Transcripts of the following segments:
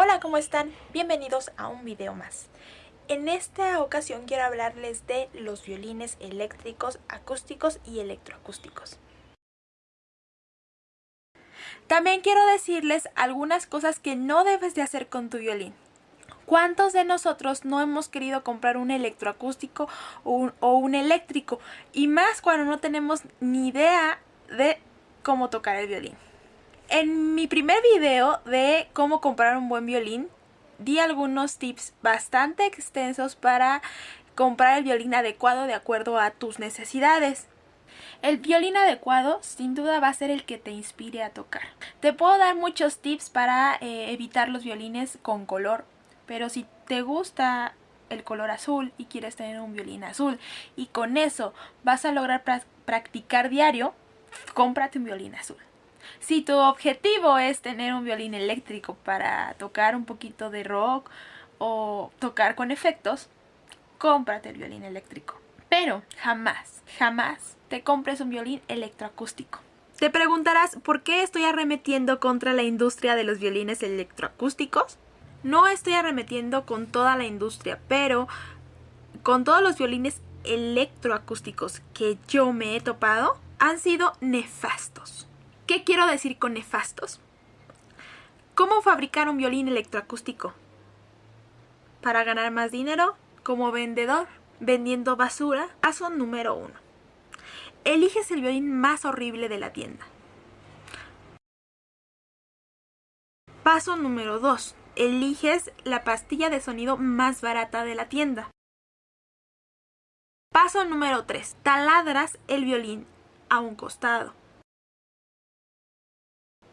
Hola, ¿cómo están? Bienvenidos a un video más. En esta ocasión quiero hablarles de los violines eléctricos, acústicos y electroacústicos. También quiero decirles algunas cosas que no debes de hacer con tu violín. ¿Cuántos de nosotros no hemos querido comprar un electroacústico o un, o un eléctrico? Y más cuando no tenemos ni idea de cómo tocar el violín. En mi primer video de cómo comprar un buen violín, di algunos tips bastante extensos para comprar el violín adecuado de acuerdo a tus necesidades. El violín adecuado sin duda va a ser el que te inspire a tocar. Te puedo dar muchos tips para eh, evitar los violines con color, pero si te gusta el color azul y quieres tener un violín azul y con eso vas a lograr practicar diario, cómprate un violín azul. Si tu objetivo es tener un violín eléctrico para tocar un poquito de rock o tocar con efectos, cómprate el violín eléctrico. Pero jamás, jamás te compres un violín electroacústico. Te preguntarás por qué estoy arremetiendo contra la industria de los violines electroacústicos. No estoy arremetiendo con toda la industria, pero con todos los violines electroacústicos que yo me he topado, han sido nefastos. ¿Qué quiero decir con nefastos? ¿Cómo fabricar un violín electroacústico? Para ganar más dinero, como vendedor, vendiendo basura, paso número uno. Eliges el violín más horrible de la tienda. Paso número 2. Eliges la pastilla de sonido más barata de la tienda. Paso número 3. Taladras el violín a un costado.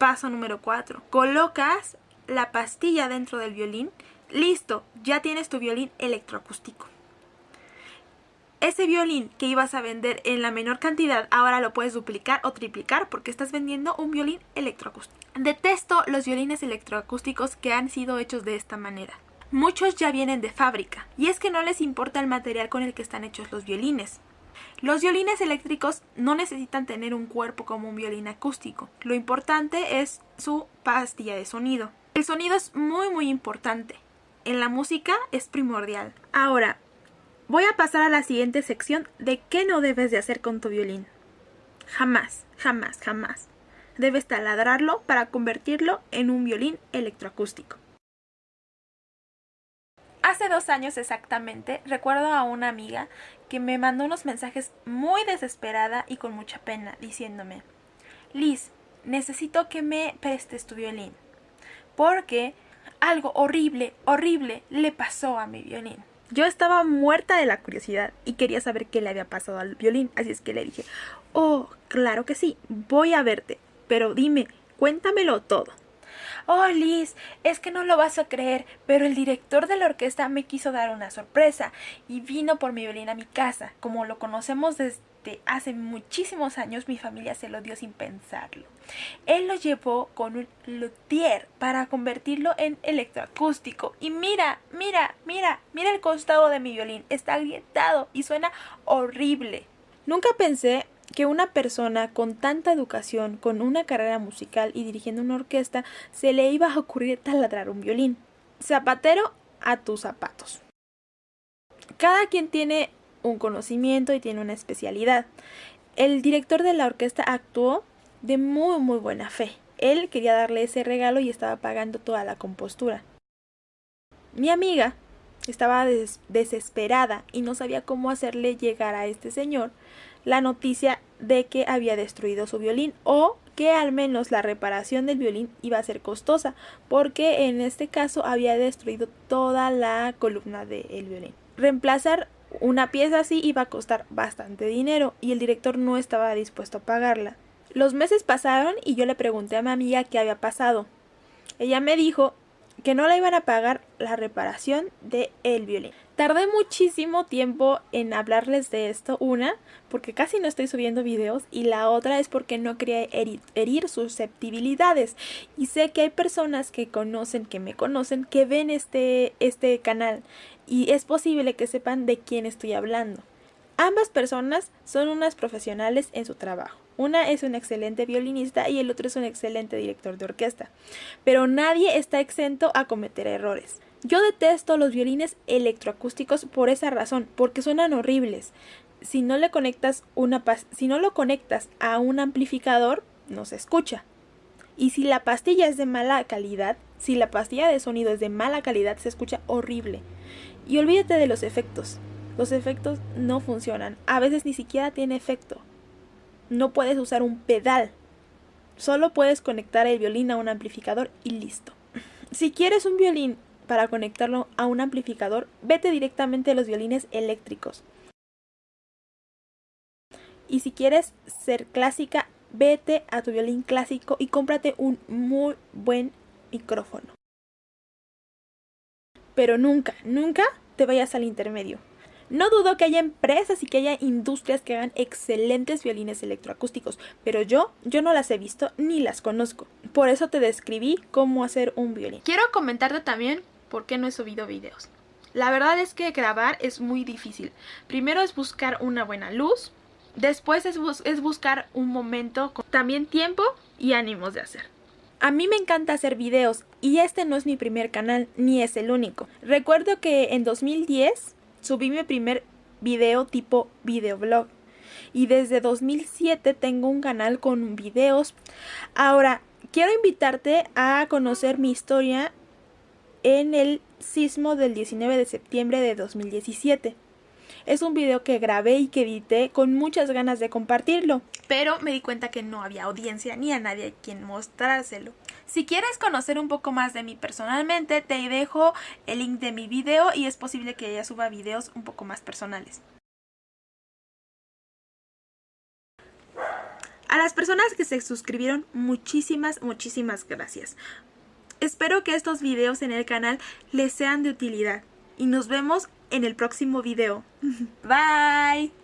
Paso número 4. Colocas la pastilla dentro del violín. Listo, ya tienes tu violín electroacústico. Ese violín que ibas a vender en la menor cantidad, ahora lo puedes duplicar o triplicar porque estás vendiendo un violín electroacústico. Detesto los violines electroacústicos que han sido hechos de esta manera. Muchos ya vienen de fábrica, y es que no les importa el material con el que están hechos los violines. Los violines eléctricos no necesitan tener un cuerpo como un violín acústico. Lo importante es su pastilla de sonido. El sonido es muy muy importante. En la música es primordial. Ahora, voy a pasar a la siguiente sección de qué no debes de hacer con tu violín. Jamás, jamás, jamás. Debes taladrarlo para convertirlo en un violín electroacústico. Hace dos años exactamente, recuerdo a una amiga que me mandó unos mensajes muy desesperada y con mucha pena, diciéndome, Liz, necesito que me prestes tu violín, porque algo horrible, horrible le pasó a mi violín. Yo estaba muerta de la curiosidad y quería saber qué le había pasado al violín, así es que le dije, oh, claro que sí, voy a verte, pero dime, cuéntamelo todo. Oh, Liz, es que no lo vas a creer, pero el director de la orquesta me quiso dar una sorpresa y vino por mi violín a mi casa. Como lo conocemos desde hace muchísimos años, mi familia se lo dio sin pensarlo. Él lo llevó con un luthier para convertirlo en electroacústico. Y mira, mira, mira, mira el costado de mi violín. Está agrietado y suena horrible. Nunca pensé que una persona con tanta educación, con una carrera musical y dirigiendo una orquesta, se le iba a ocurrir taladrar un violín. Zapatero a tus zapatos. Cada quien tiene un conocimiento y tiene una especialidad. El director de la orquesta actuó de muy muy buena fe. Él quería darle ese regalo y estaba pagando toda la compostura. Mi amiga estaba desesperada y no sabía cómo hacerle llegar a este señor la noticia de que había destruido su violín o que al menos la reparación del violín iba a ser costosa porque en este caso había destruido toda la columna del violín. Reemplazar una pieza así iba a costar bastante dinero y el director no estaba dispuesto a pagarla. Los meses pasaron y yo le pregunté a mi amiga qué había pasado. Ella me dijo que no le iban a pagar la reparación de el violín. Tardé muchísimo tiempo en hablarles de esto, una, porque casi no estoy subiendo videos, y la otra es porque no quería herir, susceptibilidades. Y sé que hay personas que conocen, que me conocen, que ven este, este canal, y es posible que sepan de quién estoy hablando. Ambas personas son unas profesionales en su trabajo. Una es un excelente violinista y el otro es un excelente director de orquesta. Pero nadie está exento a cometer errores. Yo detesto los violines electroacústicos por esa razón, porque suenan horribles. Si no le conectas una si no lo conectas a un amplificador, no se escucha. Y si la pastilla es de mala calidad, si la pastilla de sonido es de mala calidad, se escucha horrible. Y olvídate de los efectos. Los efectos no funcionan. A veces ni siquiera tiene efecto. No puedes usar un pedal. Solo puedes conectar el violín a un amplificador y listo. Si quieres un violín para conectarlo a un amplificador, vete directamente a los violines eléctricos. Y si quieres ser clásica, vete a tu violín clásico y cómprate un muy buen micrófono. Pero nunca, nunca te vayas al intermedio. No dudo que haya empresas y que haya industrias que hagan excelentes violines electroacústicos, pero yo, yo no las he visto ni las conozco. Por eso te describí cómo hacer un violín. Quiero comentarte también por qué no he subido videos. La verdad es que grabar es muy difícil. Primero es buscar una buena luz, después es, es buscar un momento con también tiempo y ánimos de hacer. A mí me encanta hacer videos y este no es mi primer canal ni es el único. Recuerdo que en 2010 subí mi primer video tipo videoblog y desde 2007 tengo un canal con videos. Ahora, quiero invitarte a conocer mi historia en el sismo del 19 de septiembre de 2017. Es un video que grabé y que edité con muchas ganas de compartirlo, pero me di cuenta que no había audiencia ni a nadie a quien mostrárselo. Si quieres conocer un poco más de mí personalmente, te dejo el link de mi video y es posible que ella suba videos un poco más personales. A las personas que se suscribieron, muchísimas, muchísimas gracias. Espero que estos videos en el canal les sean de utilidad y nos vemos en el próximo video. Bye.